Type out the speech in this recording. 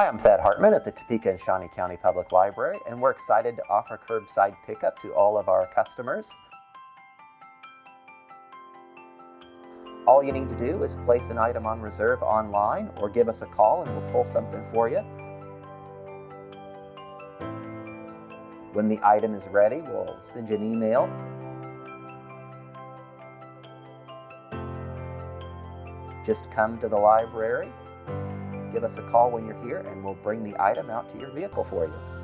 Hi, I'm Thad Hartman at the Topeka and Shawnee County Public Library, and we're excited to offer curbside pickup to all of our customers. All you need to do is place an item on reserve online or give us a call and we'll pull something for you. When the item is ready, we'll send you an email. Just come to the library, give us a call when you're here, and we'll bring the item out to your vehicle for you.